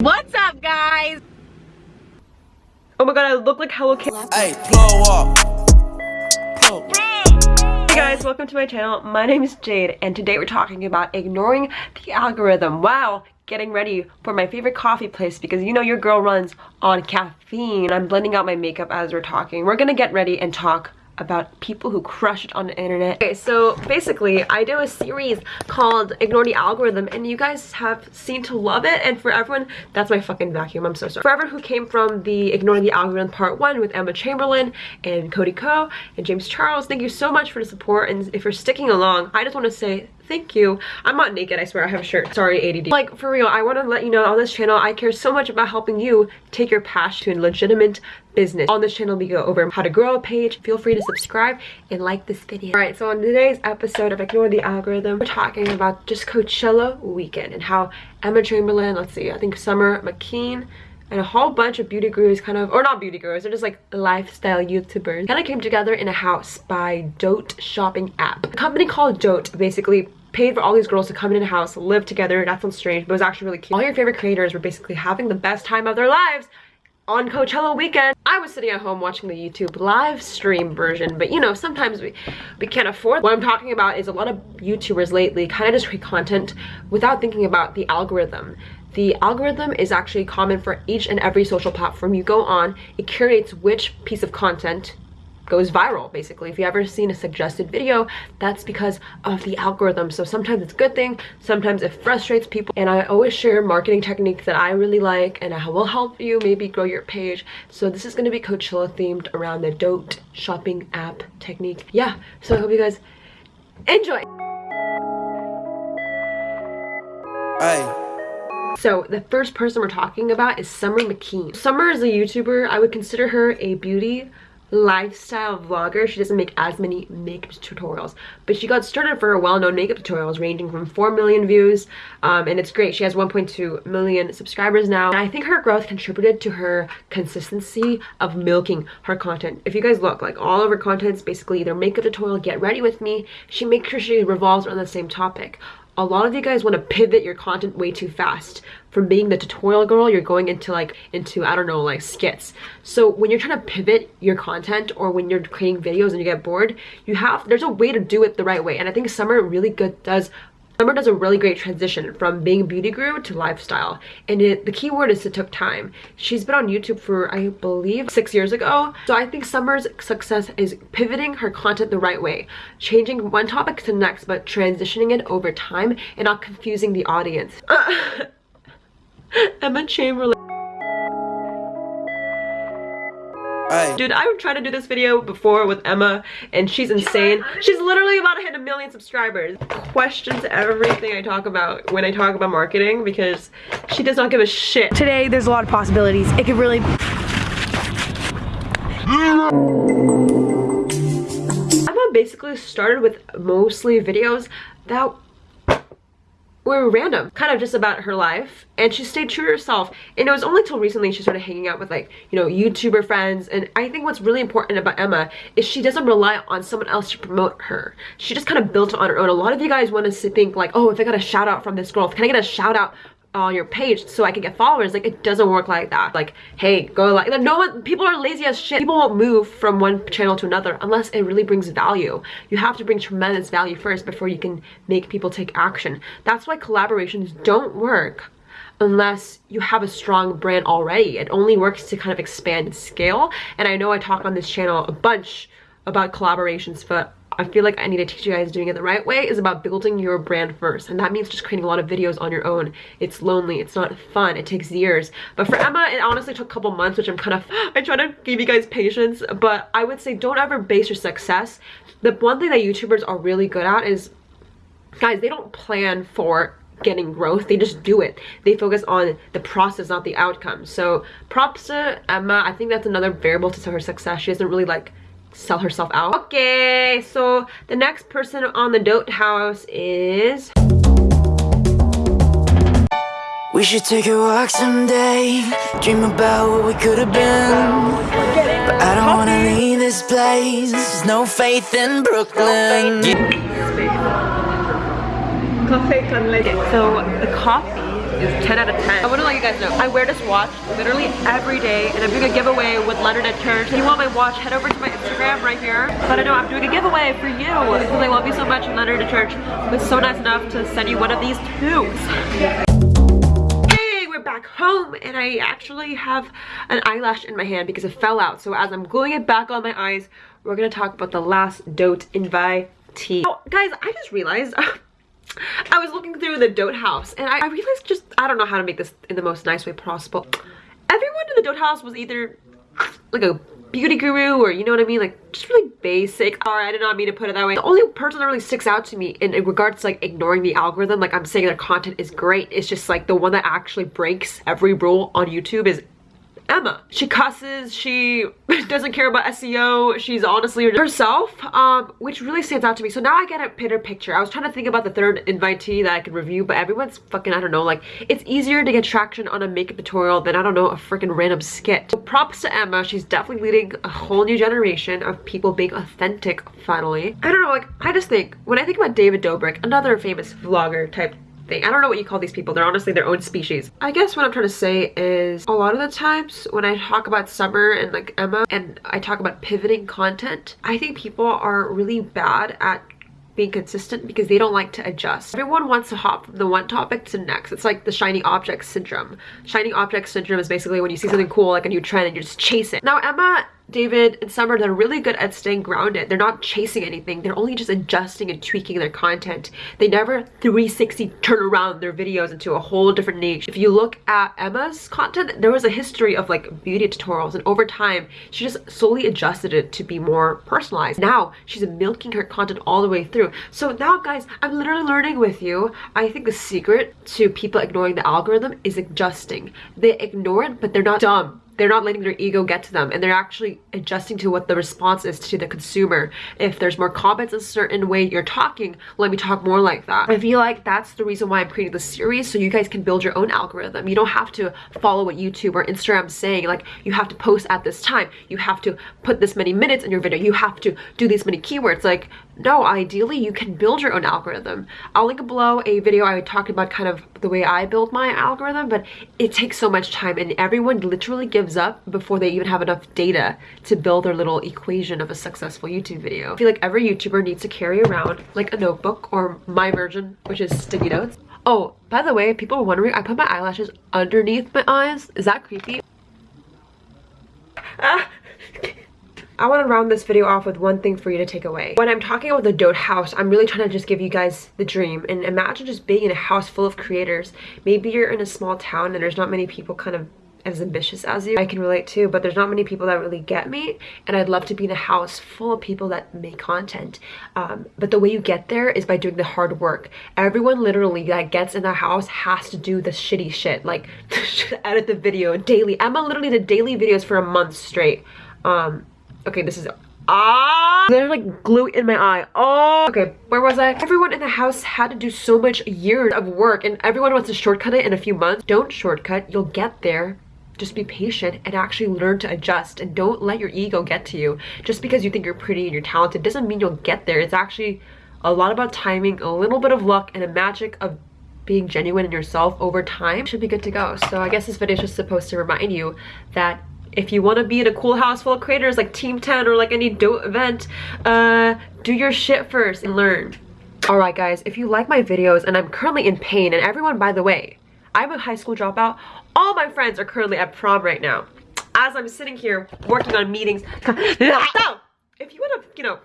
What's up, guys? Oh my god, I look like Hello Kitty. Hey, blow up. Blow. Hey guys, welcome to my channel. My name is Jade, and today we're talking about ignoring the algorithm while getting ready for my favorite coffee place because you know your girl runs on caffeine. I'm blending out my makeup as we're talking. We're gonna get ready and talk about people who crush it on the internet. Okay, so basically I do a series called Ignore the Algorithm and you guys have seemed to love it and for everyone, that's my fucking vacuum, I'm so sorry. For everyone who came from the Ignore the Algorithm part 1 with Emma Chamberlain and Cody Ko and James Charles, thank you so much for the support and if you're sticking along, I just want to say thank you. I'm not naked, I swear, I have a shirt. Sorry, ADD. Like, for real, I want to let you know on this channel, I care so much about helping you take your passion to a legitimate business. On this channel, we go over how to grow a page. Feel free to subscribe and like this video. Alright, so on today's episode of Ignore the Algorithm, we're talking about just Coachella weekend and how Emma Chamberlain, let's see, I think Summer McKeen, and a whole bunch of beauty gurus kind of or not beauty gurus they're just like lifestyle youtubers kind of came together in a house by dote shopping app a company called dote basically paid for all these girls to come in a house, live together. That sounds strange, but it was actually really cute. All your favorite creators were basically having the best time of their lives on Coachella weekend. I was sitting at home watching the YouTube live stream version, but you know, sometimes we, we can't afford. What I'm talking about is a lot of YouTubers lately kind of just create content without thinking about the algorithm. The algorithm is actually common for each and every social platform you go on. It curates which piece of content goes viral basically if you ever seen a suggested video that's because of the algorithm so sometimes it's a good thing sometimes it frustrates people and i always share marketing techniques that i really like and i will help you maybe grow your page so this is going to be coachella themed around the dote shopping app technique yeah so i hope you guys enjoy Hey. So the first person we're talking about is Summer McKeen. Summer is a YouTuber. I would consider her a beauty lifestyle vlogger she doesn't make as many makeup tutorials. But she got started for her well-known makeup tutorials ranging from 4 million views um, and it's great. She has 1.2 million subscribers now. And i think her growth contributed to her consistency of milking her content. If you guys look like all of her content is basically either makeup tutorial get ready with me. She makes sure she revolves around the same topic a lot of you guys want to pivot your content way too fast. From being the tutorial girl you're going into like into i don't know like skits. So when you're trying to pivot your content or when you're creating videos and you get bored you have there's a way to do it the right way. And i think summer really good does Summer does a really great transition from being a beauty guru to lifestyle. And it, the key word is it took time. She's been on YouTube for, I believe, six years ago. So I think Summer's success is pivoting her content the right way. Changing one topic to the next, but transitioning it over time and not confusing the audience. Emma Chamberlain. Hey. Dude, I tried to do this video before with Emma and she's insane. She's literally about to hit a million subscribers. Questions everything I talk about when I talk about marketing because she does not give a shit. Today, there's a lot of possibilities. It could really... Emma basically started with mostly videos that were random, kind of just about her life, and she stayed true to herself. And it was only till recently she started hanging out with like, you know, YouTuber friends. And I think what's really important about Emma is she doesn't rely on someone else to promote her. She just kind of built it on her own. A lot of you guys want to think like, oh, if I got a shout out from this girl, can I get a shout out your page so I can get followers. Like it doesn't work like that. Like, hey, go like no one people are lazy as shit. People won't move from one channel to another unless it really brings value. You have to bring tremendous value first before you can make people take action. That's why collaborations don't work unless you have a strong brand already. It only works to kind of expand and scale. And I know I talk on this channel a bunch about collaborations, but I feel like I need to teach you guys doing it the right way is about building your brand first. And that means just creating a lot of videos on your own. It's lonely. It's not fun. It takes years. But for Emma, it honestly took a couple months, which I'm kind of, I try to give you guys patience. But I would say don't ever base your success. The one thing that YouTubers are really good at is, guys, they don't plan for getting growth they just do it they focus on the process not the outcome so props to emma i think that's another variable to her success she doesn't really like sell herself out. Okay, so the next person on the Dote House is... We should take a walk someday Dream about what we could have been. But I don't wanna leave this place There's no faith in Brooklyn. Coffee So the coffee is 10 out of 10. I want to let you guys know, I wear this watch literally every day and I'm doing a giveaway with Leonard and Church. If you want my watch, head over to my Instagram right here. But I know I'm doing a giveaway for you because I love you so much and Leonard and Church was so nice enough to send you one of these tubes back home and I actually have an eyelash in my hand because it fell out. So as I'm gluing it back on my eyes, we're gonna talk about the last Dote invitee. Oh, guys, I just realized I was looking through the Dote house and I, I realized just, I don't know how to make this in the most nice way possible. Everyone in the Dote house was either like a beauty guru or you know what I mean? Like just really basic. Sorry I did not mean to put it that way. The only person that really sticks out to me in, in, regards to like ignoring the algorithm like I'm saying their content is great. It's just like the one that actually breaks every rule on YouTube is Emma. She cusses, she doesn't care about SEO, she's honestly herself, um, which really stands out to me. So now I get a better picture. I was trying to think about the third invitee that I could review, but everyone's fucking, I don't know, like, it's easier to get traction on a makeup tutorial than, I don't know, a freaking random skit. So props to Emma, she's definitely leading a whole new generation of people being authentic, finally. I don't know, like, I just think, when I think about David Dobrik, another famous vlogger type thing. I don't know what you call these people. They're honestly their own species. I guess what I'm trying to say is a lot of the times when I talk about Summer and like Emma and I talk about pivoting content, I think people are really bad at being consistent because they don't like to adjust. Everyone wants to hop from the one topic to the next. It's like the shiny object syndrome. Shiny object syndrome is basically when you see something cool like a new trend and you just chase it. Now Emma David and Summer, they're really good at staying grounded. They're not chasing anything. They're only just adjusting and tweaking their content. They never 360 turn around their videos into a whole different niche. If you look at Emma's content, there was a history of like beauty tutorials and over time, she just slowly adjusted it to be more personalized. Now, she's milking her content all the way through. So now guys, I'm literally learning with you. I think the secret to people ignoring the algorithm is adjusting. They ignore it, but they're not dumb they're not letting their ego get to them and they're actually adjusting to what the response is to the consumer. If there's more comments a certain way you're talking, let me talk more like that. I feel like that's the reason why I'm creating this series so you guys can build your own algorithm. You don't have to follow what YouTube or Instagram is saying like you have to post at this time. You have to put this many minutes in your video. You have to do these many keywords. Like no, ideally you can build your own algorithm. I'll link below a video I talked about kind of the way I build my algorithm, but it takes so much time and everyone literally gives up before they even have enough data to build their little equation of a successful YouTube video. I feel like every YouTuber needs to carry around like a notebook or my version, which is sticky notes. Oh, by the way, people are wondering, I put my eyelashes underneath my eyes. Is that creepy? Ah. I want to round this video off with one thing for you to take away. When I'm talking about the Dote house, I'm really trying to just give you guys the dream. And imagine just being in a house full of creators. Maybe you're in a small town and there's not many people kind of as ambitious as you I can relate too, but there's not many people that really get me and I'd love to be in a house full of people that make content um, but the way you get there is by doing the hard work everyone literally that gets in the house has to do the shitty shit like edit the video daily Emma literally did daily videos for a month straight um, okay this is Ah! There's like glue in my eye. Oh! Okay, where was I? Everyone in the house had to do so much years of work and everyone wants to shortcut it in a few months. Don't shortcut. You'll get there. Just be patient and actually learn to adjust and don't let your ego get to you. Just because you think you're pretty and you're talented doesn't mean you'll get there. It's actually a lot about timing, a little bit of luck, and a magic of being genuine in yourself over time should be good to go. So I guess this video is just supposed to remind you that if you want to be in a cool house full of creators like Team 10 or like any dope event, uh, do your shit first and learn. Alright guys, if you like my videos and I'm currently in pain, and everyone, by the way, I'm a high school dropout, all my friends are currently at prom right now. As I'm sitting here working on meetings, so if you want to, you know,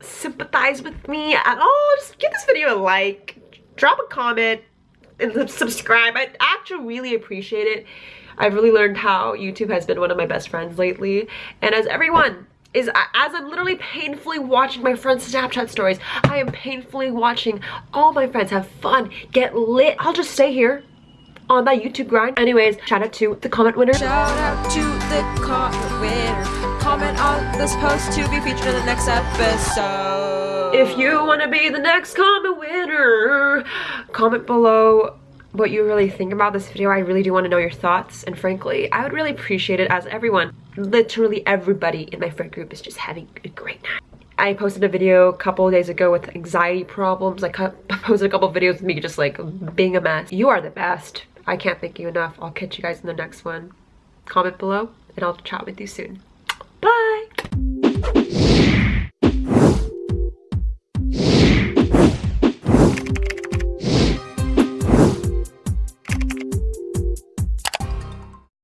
sympathize with me at all, just give this video a like, drop a comment, and subscribe. I'd actually really appreciate it. I've really learned how YouTube has been one of my best friends lately. And as everyone is as I'm literally painfully watching my friends' Snapchat stories, I am painfully watching all my friends have fun, get lit. I'll just stay here on that YouTube grind. Anyways, shout out to the comment winner. Shout out to the comment winner. Comment on this post to be featured in the next episode. If you want to be the next comment winner, comment below what you really think about this video. I really do want to know your thoughts and frankly, I would really appreciate it as everyone, literally everybody in my friend group is just having a great night. I posted a video a couple days ago with anxiety problems. I posted a couple videos of me just like being a mess. You are the best. I can't thank you enough. I'll catch you guys in the next one. Comment below and I'll chat with you soon.